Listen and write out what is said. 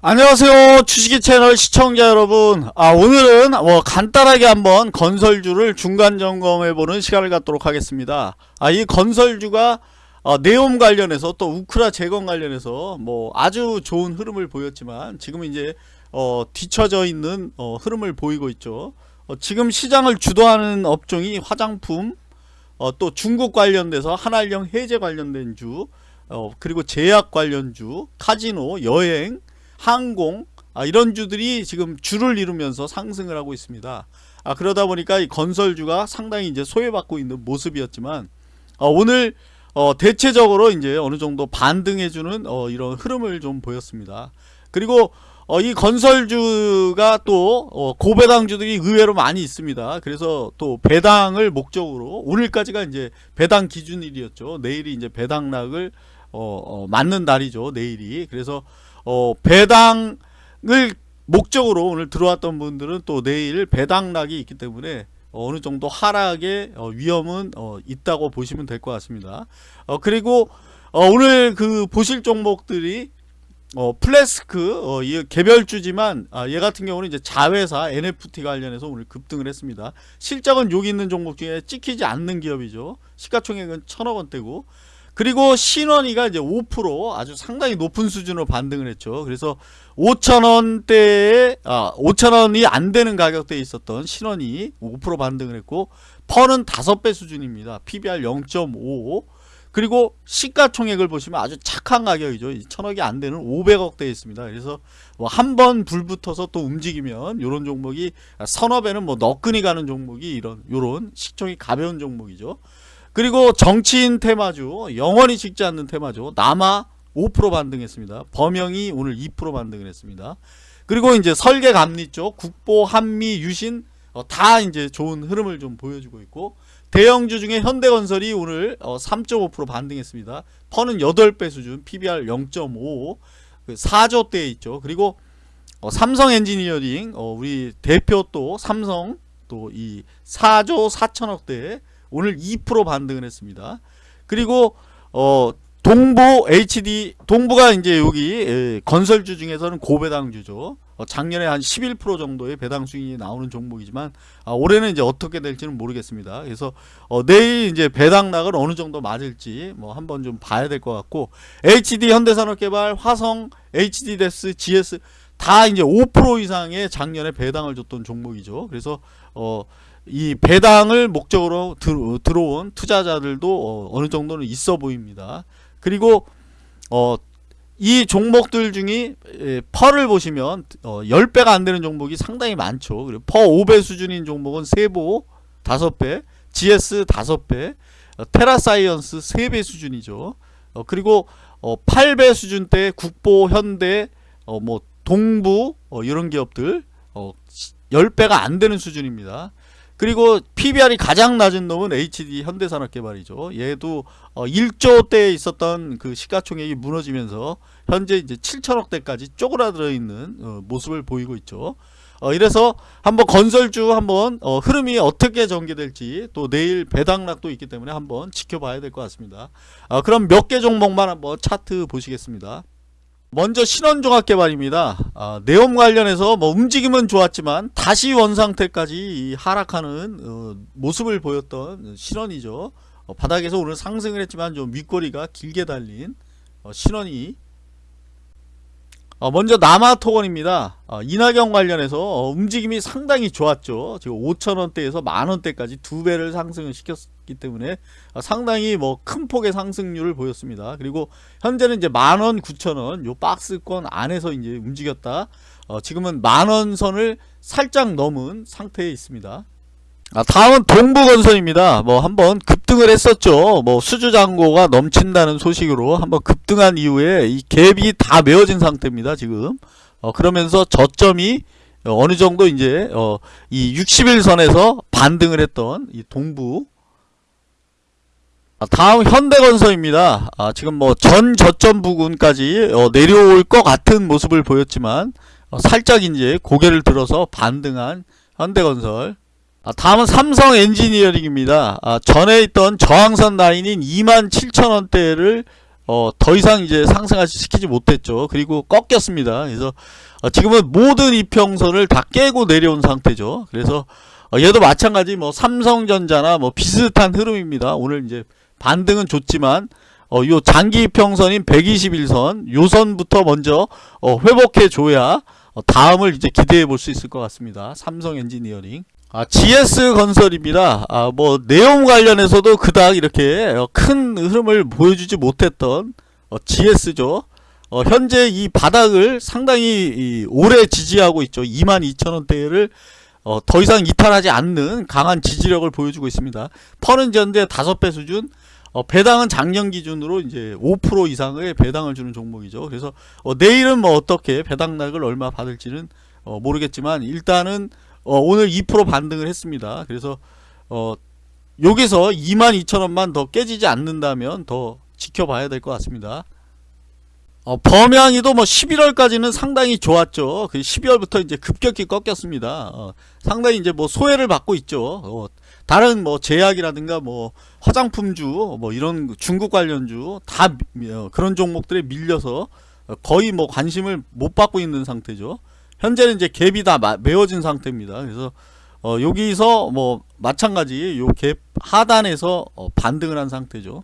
안녕하세요 주식이 채널 시청자 여러분. 아 오늘은 뭐 간단하게 한번 건설주를 중간 점검해보는 시간을 갖도록 하겠습니다. 아 이 건설주가 어, 네옴 관련해서 또 우크라 재건 관련해서 뭐 아주 좋은 흐름을 보였지만 지금 이제 어, 뒤처져 있는 어, 흐름을 보이고 있죠. 어, 지금 시장을 주도하는 업종이 화장품 어, 또 중국 관련돼서 한알령 해제 관련된 주 어, 그리고 제약 관련주 카지노 여행 항공 아, 이런 주들이 지금 주를 이루면서 상승을 하고 있습니다. 아, 그러다 보니까 이 건설주가 상당히 이제 소외받고 있는 모습이었지만 어, 오늘 어, 대체적으로 이제 어느 정도 반등해주는 어, 이런 흐름을 좀 보였습니다. 그리고 어, 이 건설주가 또 어, 고배당주들이 의외로 많이 있습니다. 그래서 또 배당을 목적으로 오늘까지가 이제 배당 기준일이었죠. 내일이 이제 배당락을 어, 어, 맞는 날이죠. 내일이 그래서 어, 배당을 목적으로 오늘 들어왔던 분들은 또 내일 배당락이 있기 때문에 어느 정도 하락의 어, 위험은 어, 있다고 보시면 될 것 같습니다. 어, 그리고 어, 오늘 그 보실 종목들이 어, 플래스크 어, 이 개별주지만 아, 얘 같은 경우는 이제 자회사 NFT 관련해서 오늘 급등을 했습니다. 실적은 여기 있는 종목 중에 찍히지 않는 기업이죠. 시가총액은 천억 원대고 그리고 신원이가 이제 5% 아주 상당히 높은 수준으로 반등을 했죠. 그래서 5천원대에 아 5천원이 안 되는 가격대에 있었던 신원이 5% 반등을 했고 펀은 5배 수준입니다. PBR 0.55 그리고 시가총액을 보시면 아주 착한 가격이죠. 천억이 안 되는 500억대에 있습니다. 그래서 뭐 한 번 불 붙어서 또 움직이면 이런 종목이 서너 배는 뭐 너끈히 가는 종목이 이런 요런 식총이 가벼운 종목이죠. 그리고 정치인 테마주 영원히 식지 않는 테마주 남아 5% 반등했습니다. 범영이 오늘 2% 반등을 했습니다. 그리고 이제 설계 감리 쪽 국보 한미 유신 어, 다 이제 좋은 흐름을 좀 보여주고 있고 대형주 중에 현대건설이 오늘 어, 3.5% 반등했습니다. 퍼는 8배 수준 PBR 0.5그 4조대에 있죠. 그리고 어, 삼성 엔지니어링 어, 우리 대표 또 삼성 또 이 4조 4천억대 오늘 2% 반등을 했습니다. 그리고 어 동부 HD 동부가 이제 여기 에, 건설주 중에서는 고배당주죠. 어, 작년에 한 11% 정도의 배당 수익이 나오는 종목이지만 아, 올해는 이제 어떻게 될지는 모르겠습니다. 그래서 어, 내일 이제 배당락을 어느 정도 맞을지 뭐 한번 좀 봐야 될 것 같고 HD 현대산업개발, 화성, HD데스, GS 다 이제 5% 이상의 작년에 배당을 줬던 종목이죠. 그래서 어, 이 배당을 목적으로 들어온 투자자들도 어, 느 정도는 있어 보입니다. 그리고 어, 이 종목들 중에 PER을 보시면 어, 10배가 안 되는 종목이 상당히 많죠. 그리고 PER 5배 수준인 종목은 세보 5배, GS 5배, 어, 테라사이언스 3배 수준이죠. 어, 그리고 어, 8배 수준대 국보, 현대, 어, 뭐 동부 어, 이런 기업들 어, 10배가 안 되는 수준입니다. 그리고 PBR이 가장 낮은 놈은 HD 현대산업개발이죠. 얘도 어 1조대에 있었던 그 시가총액이 무너지면서 현재 이제 7천억대까지 쪼그라들어 있는 어 모습을 보이고 있죠. 어 이래서 한번 건설주 한번 어 흐름이 어떻게 전개될지 또 내일 배당락도 있기 때문에 한번 지켜봐야 될 것 같습니다. 어 그럼 몇 개 종목만 한번 차트 보시겠습니다. 먼저 신원종합개발입니다. 아, 내용 관련해서 뭐 움직임은 좋았지만 다시 원상태까지 하락하는 어, 모습을 보였던 신원이죠. 어, 바닥에서 오늘 상승을 했지만 좀 윗꼬리가 길게 달린 어, 신원이 어, 먼저 남아토건입니다. 어, 이낙연 관련해서 어, 움직임이 상당히 좋았죠. 지금 5천원대에서 만원대까지 두 배를 상승을 시켰기 때문에 상당히 뭐 큰 폭의 상승률을 보였습니다. 그리고 현재는 이제 만원, 9천원 요 박스권 안에서 이제 움직였다. 지금은 만원 선을 살짝 넘은 상태에 있습니다. 아, 다음은 동부건설입니다. 뭐 한번 급등을 했었죠. 뭐 수주잔고가 넘친다는 소식으로 한번 급등한 이후에 이 갭이 다 메어진 상태입니다. 지금 어, 그러면서 저점이 어느 정도 이제 어, 이 60일선에서 반등을 했던 이 동부 아, 다음 현대건설입니다. 아, 지금 뭐 전 저점 부근까지 어, 내려올 것 같은 모습을 보였지만 어, 살짝 이제 고개를 들어서 반등한 현대건설 아, 다음은 삼성 엔지니어링입니다. 아, 전에 있던 저항선 라인인 27,000원대를 어, 더 이상 이제 상승하지 시키지 못했죠. 그리고 꺾였습니다. 그래서 어, 지금은 모든 이평선을 다 깨고 내려온 상태죠. 그래서 어, 얘도 마찬가지 뭐 삼성전자나 뭐 비슷한 흐름입니다. 오늘 이제 반등은 좋지만 어, 요 장기 이평선인 121선 요 선부터 먼저 어, 회복해 줘야 어, 다음을 이제 기대해 볼 수 있을 것 같습니다. 삼성 엔지니어링. 아, GS 건설입니다. 아, 뭐 내용 관련해서도 그닥 이렇게 어, 큰 흐름을 보여주지 못했던 어, GS죠. 어, 현재 이 바닥을 상당히 이, 오래 지지하고 있죠. 22,000원대를 어, 더 이상 이탈하지 않는 강한 지지력을 보여주고 있습니다. 퍼는 현재 5배 수준, 어, 배당은 작년 기준으로 이제 5% 이상의 배당을 주는 종목이죠. 그래서 어, 내일은 뭐 어떻게 배당락을 얼마 받을지는 어, 모르겠지만 일단은 어, 오늘 2% 반등을 했습니다. 그래서 어, 여기서 22,000원만 더 깨지지 않는다면 더 지켜봐야 될 것 같습니다. 어, 범양이도 뭐 11월까지는 상당히 좋았죠. 그 12월부터 이제 급격히 꺾였습니다. 어, 상당히 이제 뭐 소외를 받고 있죠. 어, 다른 뭐 제약이라든가 뭐 화장품주 뭐 이런 중국 관련주 다 미- 어, 그런 종목들에 밀려서 어, 거의 뭐 관심을 못 받고 있는 상태죠. 현재는 이제 갭이 다 마- 메워진 상태입니다. 그래서 어, 여기서 뭐 마찬가지 요 갭 하단에서 어, 반등을 한 상태죠.